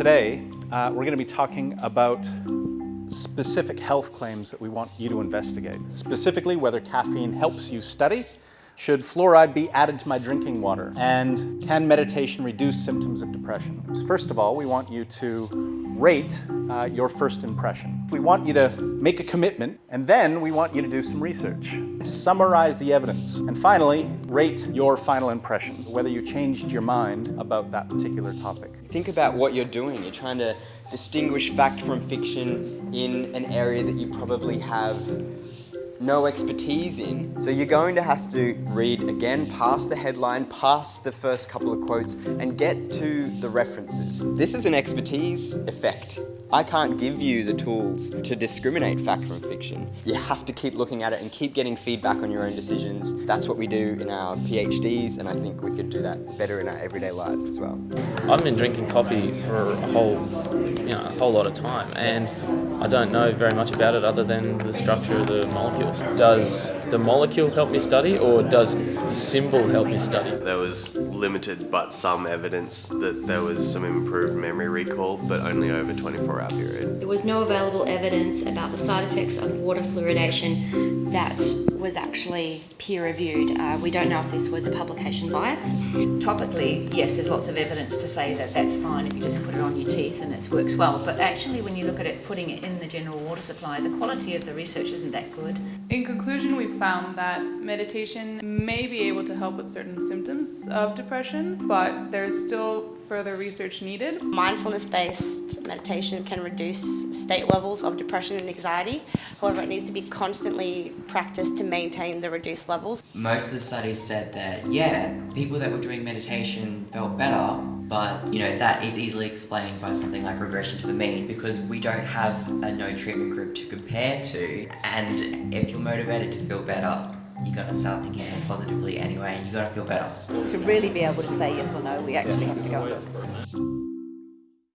Today, uh, we're going to be talking about specific health claims that we want you to investigate. Specifically, whether caffeine helps you study, should fluoride be added to my drinking water, and can meditation reduce symptoms of depression? First of all, we want you to rate uh, your first impression. We want you to make a commitment, and then we want you to do some research. Summarize the evidence, and finally, rate your final impression, whether you changed your mind about that particular topic. Think about what you're doing. You're trying to distinguish fact from fiction in an area that you probably have no expertise in. So you're going to have to read again past the headline, past the first couple of quotes, and get to the references. This is an expertise effect. I can't give you the tools to discriminate fact from fiction. You have to keep looking at it and keep getting feedback on your own decisions. That's what we do in our PhDs, and I think we could do that better in our everyday lives as well. I've been drinking coffee for a whole, you know, a whole lot of time, and I don't know very much about it other than the structure of the molecules. Does the molecule help me study or does the symbol help me study? There was limited but some evidence that there was some improved memory recall, but only over a 24 hour period. There was no available evidence about the side effects of water fluoridation that was actually peer reviewed. Uh, we don't know if this was a publication bias. Topically, yes, there's lots of evidence to say that that's fine if you just put it on your teeth and it works well. But actually, when you look at it, putting it in the general water supply, the quality of the research isn't that good. In conclusion, we found that meditation may be able to help with certain symptoms of depression, but there's still further research needed. Mindfulness-based meditation can reduce state levels of depression and anxiety. However, it needs to be constantly practiced to maintain the reduced levels. Most of the studies said that, yeah, people that were doing meditation felt better, but you know that is easily explained by something like regression to the mean because we don't have a no treatment group to compare to and if you're motivated to feel better you got to start thinking positively anyway and you got to feel better. To really be able to say yes or no we actually have to go and look.